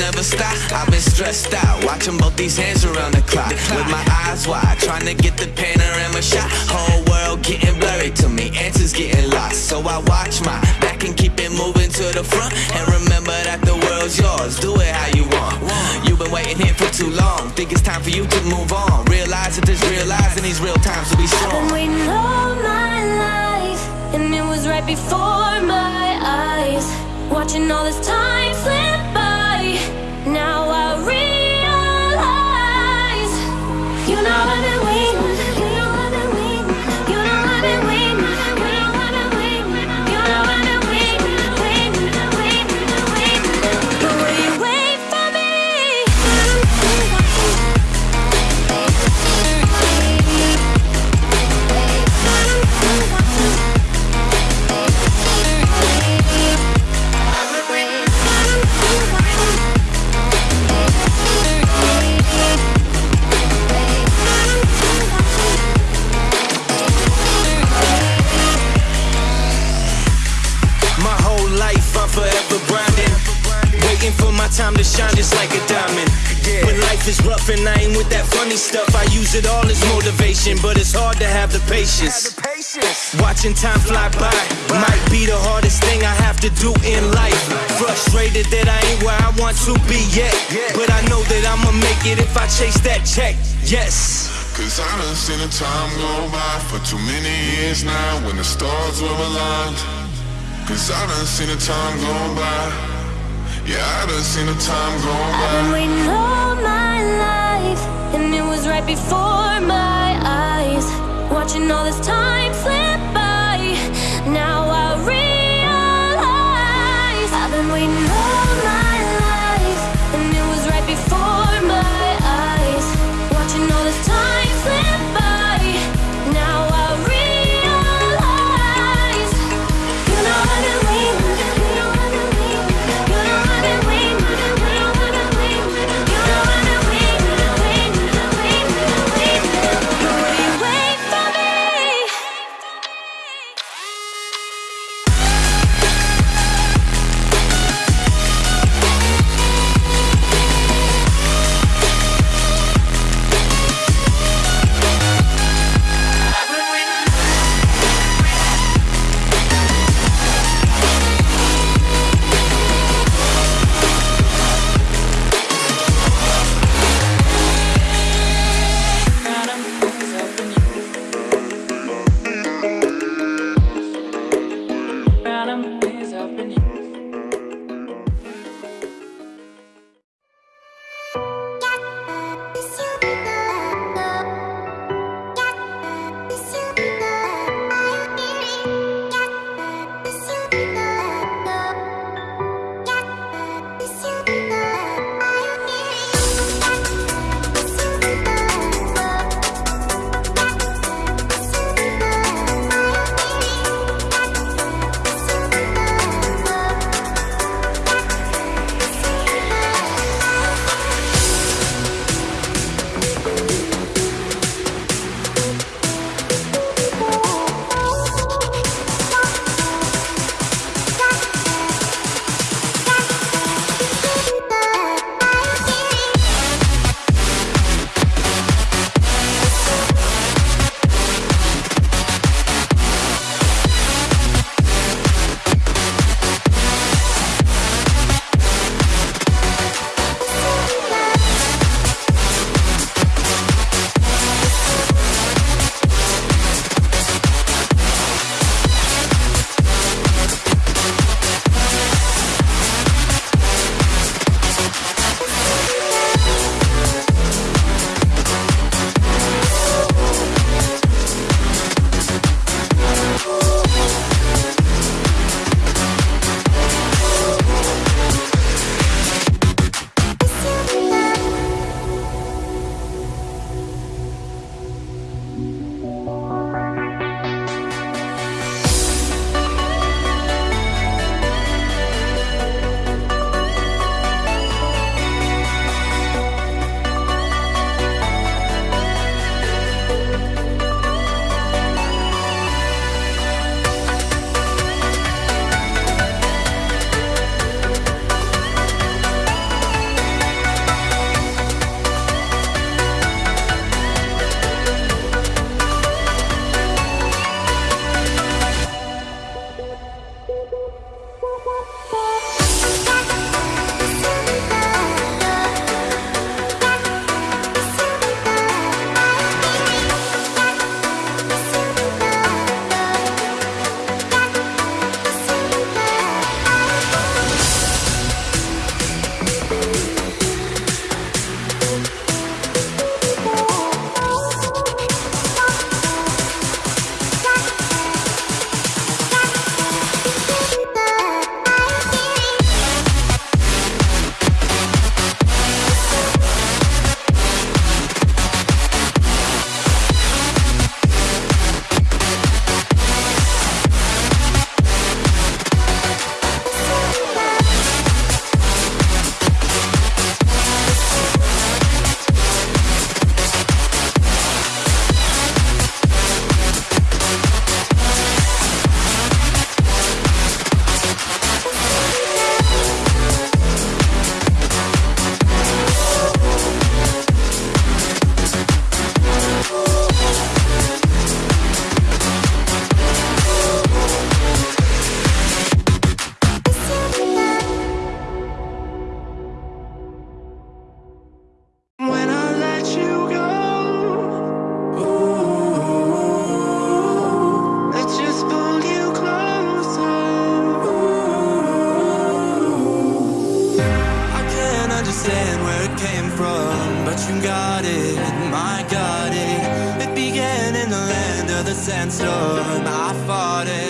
never stop. I've been stressed out, watching both these hands around the clock. With my eyes wide, trying to get the panorama shot. Whole world getting blurry to me, answers getting lost. So I watch my back and keep it moving to the front. And remember that the world's yours, do it how you want. You've been waiting here for too long, think it's time for you to move on. Realize that there's real lies in these real times to be strong. I've been waiting all my life, and it was right before my eyes. Watching all this time slip life and I ain't with that funny stuff, I use it all as motivation, but it's hard to have the patience. Watching time fly by might be the hardest thing I have to do in life. Frustrated that I ain't where I want to be yet, but I know that I'ma make it if I chase that check. Yes. Cause I done seen the time go by for too many years now when the stars were aligned. Cause I done seen the time go by. Yeah, I done seen the time go I've been by. waiting all my right before my eyes. Watching all this time you got it, my got it. It began in the land of the sandstorm. I fought it.